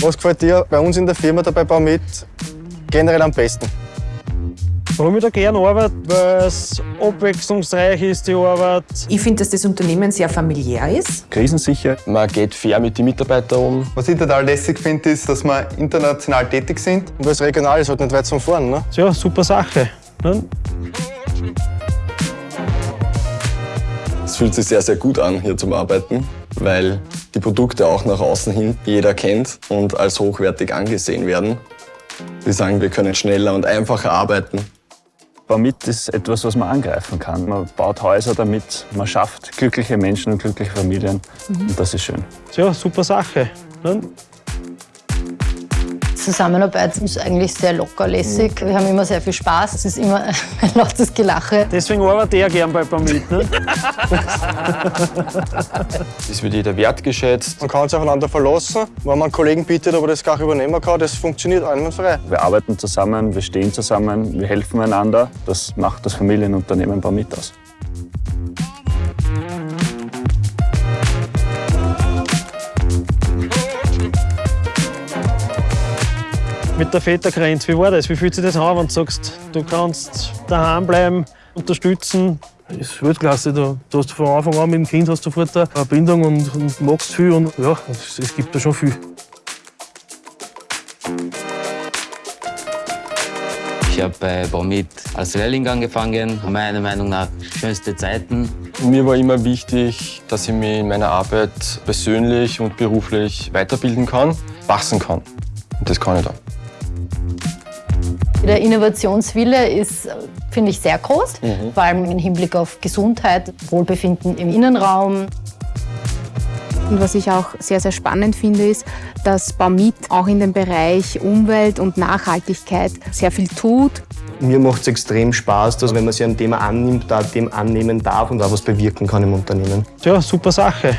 Was gefällt dir bei uns in der Firma dabei Baumit generell am besten? Warum ich da gerne arbeite, weil es abwechslungsreich ist, die Arbeit. Ich finde, dass das Unternehmen sehr familiär ist. Krisensicher. Man geht fair mit den Mitarbeitern um. Was ich total lässig finde, ist, dass wir international tätig sind. Und das regional ist halt nicht weit zum Fahren. Ne? Ja, super Sache. Ne? Es fühlt sich sehr, sehr gut an, hier zum Arbeiten, weil Produkte auch nach außen hin jeder kennt und als hochwertig angesehen werden. Sie sagen, wir können schneller und einfacher arbeiten. Baumit ist etwas, was man angreifen kann. Man baut Häuser damit, man schafft glückliche Menschen und glückliche Familien. Mhm. Und das ist schön. Ja, super Sache. Ne? Zusammenarbeit ist eigentlich sehr lockerlässig. Wir haben immer sehr viel Spaß. Es ist immer ein lautes Gelache. Deswegen arbeite ich gern bei Pamit. Ne? es wird jeder wertgeschätzt. Man kann sich aufeinander verlassen. Wenn man einen Kollegen bietet, ob er das gar übernehmen kann, das funktioniert einwandfrei. Wir arbeiten zusammen, wir stehen zusammen, wir helfen einander. Das macht das Familienunternehmen Pamit aus. Mit der Vätergrenze. Wie war das? Wie fühlt sich das an, wenn du sagst, du kannst daheim bleiben, unterstützen? Das ist Weltklasse. Du, du hast von Anfang an mit dem Kind hast sofort eine Bindung und, und magst viel. Und ja, es, es gibt da schon viel. Ich habe bei Baumit als Lehrling angefangen. Meiner Meinung nach schönste Zeiten. Mir war immer wichtig, dass ich mich in meiner Arbeit persönlich und beruflich weiterbilden kann, wachsen kann. Und das kann ich da. Der Innovationswille ist, finde ich, sehr groß, mhm. vor allem im Hinblick auf Gesundheit, Wohlbefinden im Innenraum. Und was ich auch sehr, sehr spannend finde, ist, dass Baumit auch in dem Bereich Umwelt und Nachhaltigkeit sehr viel tut. Mir macht es extrem Spaß, dass wenn man sich ein Thema annimmt, da dem annehmen darf und auch was bewirken kann im Unternehmen. Ja, super Sache.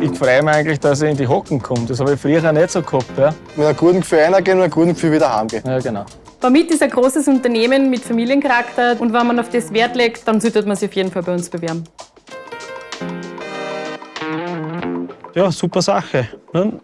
Ich freue mich eigentlich, dass ich in die Hocken komme. Das habe ich früher nicht so gehabt. Ja. Mit einem guten Gefühl reingehen und einem guten Gefühl wieder heimgehen. Ja, genau. Bamit ist ein großes Unternehmen mit Familiencharakter und wenn man auf das Wert legt, dann sollte man sich auf jeden Fall bei uns bewerben. Ja, super Sache. Ne?